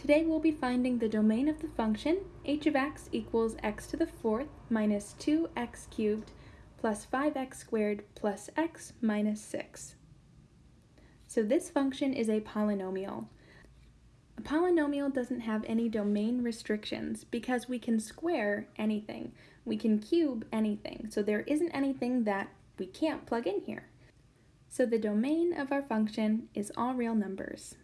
Today we'll be finding the domain of the function h of x equals x to the fourth minus 2x cubed plus 5x squared plus x minus 6. So this function is a polynomial. A polynomial doesn't have any domain restrictions because we can square anything. We can cube anything. So there isn't anything that we can't plug in here. So the domain of our function is all real numbers.